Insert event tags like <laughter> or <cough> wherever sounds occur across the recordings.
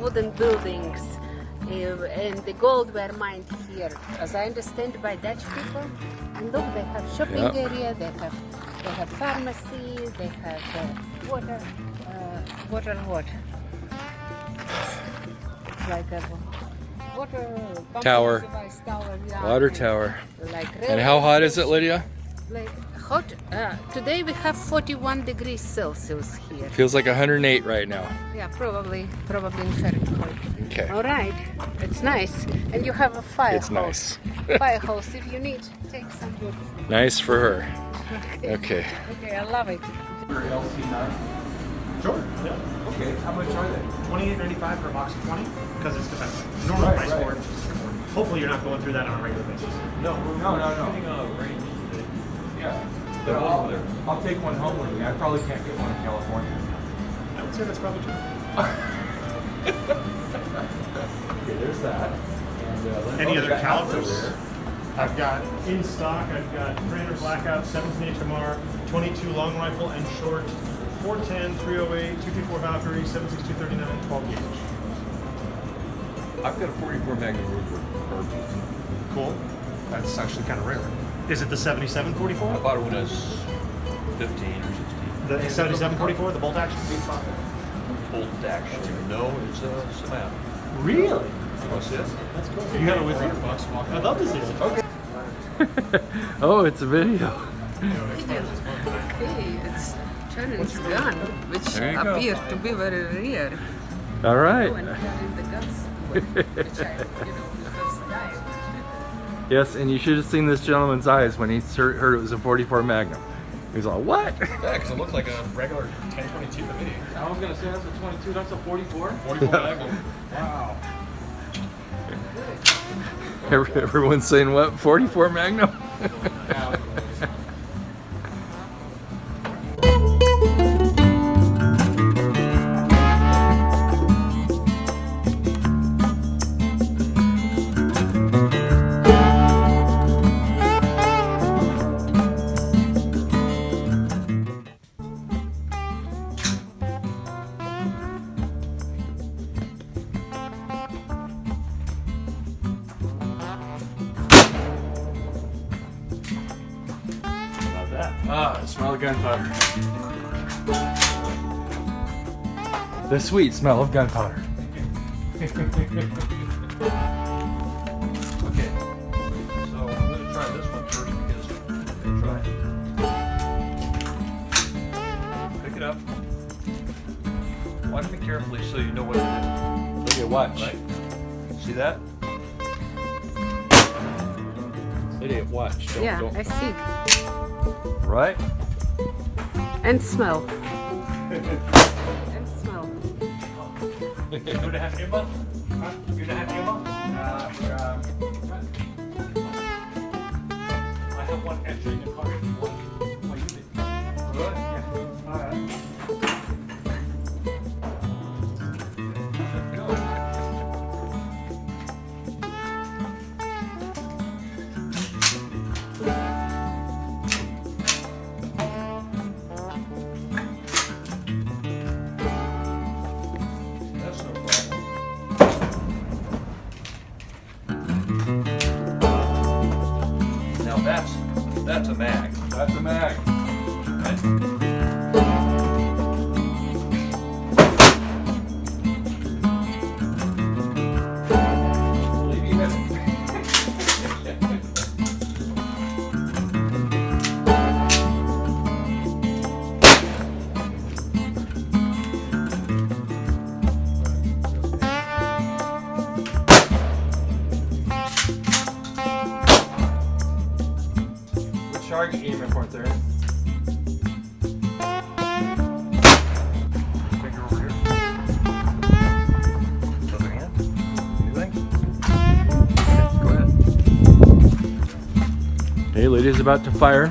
wooden buildings. Uh, and the gold were mined here, as I understand, by Dutch people. And look, they have shopping Yep. area, they have they have pharmacy, they have uh, water, uh, water what? It's like a water Tower. device tower. yeah, Water tower. Like And how hot is it, Lydia? Like hot. Uh, today we have 41 degrees Celsius here. Feels like 108 right now. Yeah, probably, probably in Fahrenheit. Okay. All right, it's nice, and you have a fire It's hose. nice. <laughs> fire hose. If you need, take some wood. Nice for her. Okay. Okay, I love it. Your LC9? Sure. Yeah. Okay, how much are they? Twenty-eight ninety-five for a box of twenty, because it's defensive. Normal Right, price right. for it. Hopefully, you're not going through that on a regular basis. No, no, no, no. Yeah. But I'll, I'll take one home with me. I probably can't get one in California. I would say that's probably true. <laughs> Okay, there's that. And, uh, Any other they got outs over calibers? there. I've got in stock. I've got Predator Blackout, 17 HMR, 22 long rifle and short, 410, 308, 224 Valkyrie, 762, 39, 12 gauge. I've got a 44 Magnum Ruger. Cool. That's actually kind of rare. Is it the 7744? I bought it when I was 15 or 16. The 7744, the bolt action? Bolt action. No, it's a Samap. Really? Want to see it? That's cool. You got it with you? I'd love to see it. Okay. <laughs> oh, it's a video. Okay, it's Shannon's gun, which There go. appeared to be very rare. All right. Oh, <laughs> Yes, and you should have seen this gentleman's eyes when he heard heard it was a 44 Magnum. He was all, what? Yeah, because it looked like a regular 1022 to me. I was gonna say that's a 22, that's a 44. 44 Magnum. Wow. Everyone's saying what? 44 Magnum? About that. Ah, the smell of gunpowder. The sweet smell of gunpowder. <laughs> Okay. So I'm going to try this one first because I'm try it. Pick it up. Watch me carefully so you know what it Lydia, watch. is. Right? See that? Lydia, watch. Don't, Yeah, don't. I see. Right? And smell. <laughs> and smell. You would have ammo? Huh? You have ammo? Uh, uh, I have one extra in the car. That's a mag. That's a mag. Think? Go ahead. Hey, Lydia's about to fire.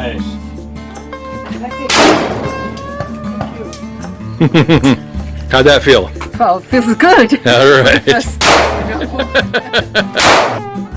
Nice. <laughs> How'd that feel? Well, feels good. All right. <laughs> <laughs>